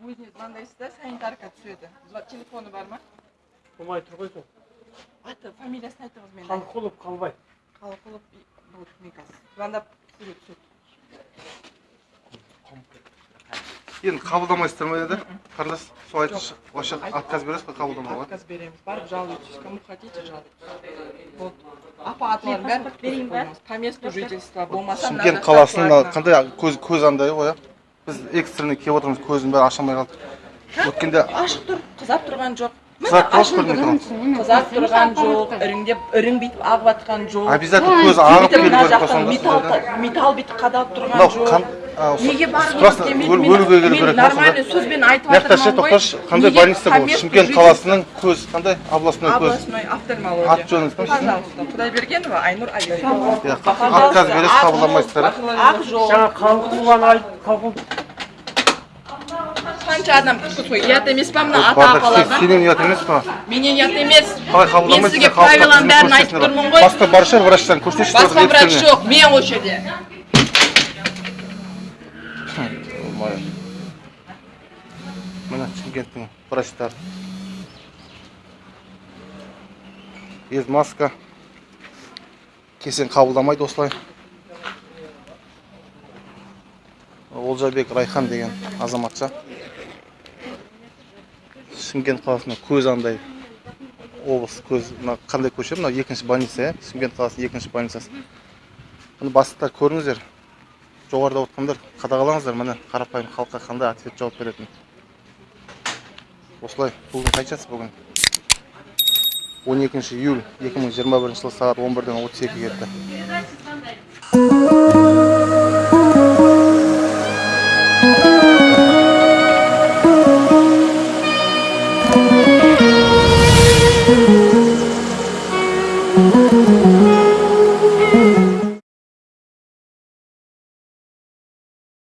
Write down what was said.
мынандайсызда санитарка түседі. Телефоны бар ма? Болмай тұр ғой сол. Аты фамилиясын айтыңыз мен. Қалқұлов қалбай. Қалқұлов кажется. Звондап түсіре түседі. Енді қабылдамайсыздар ма енді қарындас сол айтыңызшы вообще отказ бересіз ба қабылдамауға? Отказ береміз. Барып жалуйтесь кому хотите жалуйтесь вот. Апа атлардың бәрін берейін ба по месту жительства. Болмаса шымкент қаласының қандай көз көз андай ғой иә біз экстренный келіп отырмыз көздің бәрі аша алмай қалдық өткенде ашық тұр қызап тұрған жоқ қызарып қызарып тұрған жоқ іріңдеп ірің бүйтіп ағып жатқан жоқ обязательно көзі ағып мына керек жақтан металл металл бүйтіп қадалып тұрған жоқ неге болса сөзбен айтып ғой тоқташы қандай больница бұл шымкент қаласының көз қандай областной көз областной офтальмология аты жөніңіз кім пожалуйста құдайбергенова айнұр айбекова иә отказ бересіз қабылдамайсыздар иә? ақ жол жаңа қалқұлованы айт қанша адам ұят емес па мына ата апаларға сенен ұят емес па менен ұят емес қалай мен қабылдамайсыздар сізге правиланың бәрін айтып тұрмын ғой басқа бар шығар врачтан көрсетші басқа врач жоқ мен осы жерде міне шымкенттің врачтары без маска. Кесең қабылдамайды осылай олжабек райхан деген азаматша шымкент қаласында көз андай облыс көз мына қандай көше? Мынау екінші больница иә? Шымкент қаласының екінші больницасы. Міне бастықтар көріңіздер. Жоғарыда отырғандар қадағалаңыздар. Міне қарапайым халыққа қандай ответ жауап беретінін. Осылай. Бүгін қаншасы бүгін? 12 июль 2021 жылы сағат 11-ден 32 кетті.